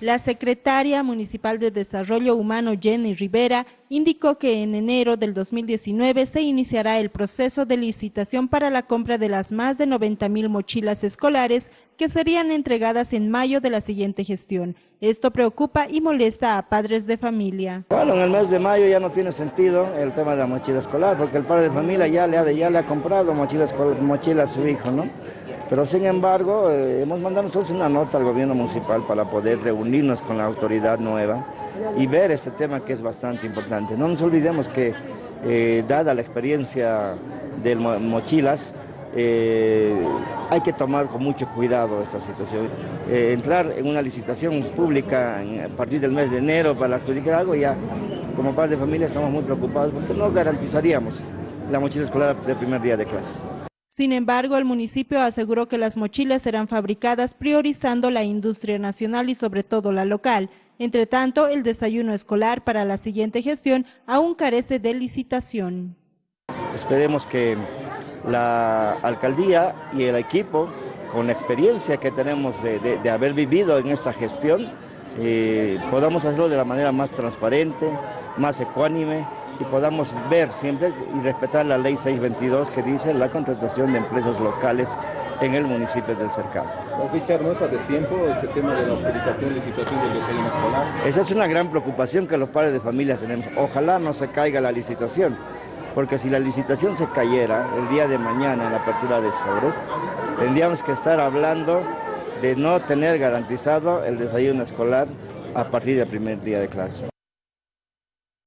La secretaria municipal de Desarrollo Humano, Jenny Rivera, indicó que en enero del 2019 se iniciará el proceso de licitación para la compra de las más de 90 mil mochilas escolares que serían entregadas en mayo de la siguiente gestión. Esto preocupa y molesta a padres de familia. Bueno, en el mes de mayo ya no tiene sentido el tema de la mochila escolar, porque el padre de familia ya le ha, ya le ha comprado mochila, mochila a su hijo, ¿no? Pero sin embargo, eh, hemos mandado nosotros una nota al gobierno municipal para poder reunirnos con la autoridad nueva y ver este tema que es bastante importante. No nos olvidemos que, eh, dada la experiencia de mochilas, eh, hay que tomar con mucho cuidado esta situación. entrar en una licitación pública a partir del mes de enero para adjudicar algo, ya como padre de familia estamos muy preocupados porque no garantizaríamos la mochila escolar del primer día de clase. Sin embargo, el municipio aseguró que las mochilas serán fabricadas priorizando la industria nacional y sobre todo la local. Entre tanto, el desayuno escolar para la siguiente gestión aún carece de licitación. Esperemos que la alcaldía y el equipo, con la experiencia que tenemos de, haber vivido en esta gestión, eh, podamos hacerlo de la manera más transparente, más ecuánime y podamos ver siempre y respetar la ley 622 que dice la contratación de empresas locales en el municipio del Cercado. Richard, ¿no es a destiempo este tema de la autorización y licitación del desayuno escolar? Esa es una gran preocupación que los padres de familia tenemos. Ojalá no se caiga la licitación, porque si la licitación se cayera el día de mañana en la apertura de sobres, tendríamos que estar hablando de no tener garantizado el desayuno escolar a partir del primer día de clase.